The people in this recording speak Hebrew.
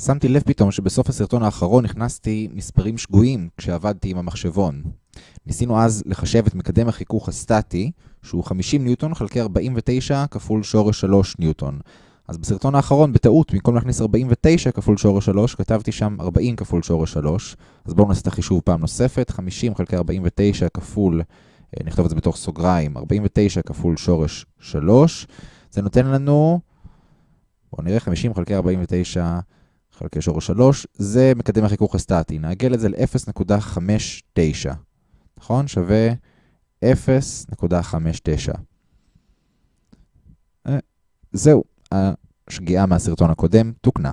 שמתי לב פתאום שבסוף הסרטון האחרון הכנסתי מספרים שגויים כשעבדתי עם המחשבון. ניסינו אז לחשב את מקדם החיכוך הסטטי, שהוא 50 ניוטון חלקי 49 כפול שורש 3 ניוטון. אז בסרטון האחרון, בטעות, במקום להכניס 49 כפול שורש 3, כתבתי שם 40 כפול שורש 3. אז בואו נעשה את החישוב פעם נוספת. 50 חלקי 49 כפול, נכתוב את זה בתוך סוגריים, 49 כפול שורש 3. זה נותן לנו, בואו נראה, 50 חלקי 49 חלקי שורש 3, זה מקדם החיכוך הסטטי. נעגל את זה ל-0.59, נכון? שווה 0.59. זהו, השגיאה מהסרטון הקודם תוקנה.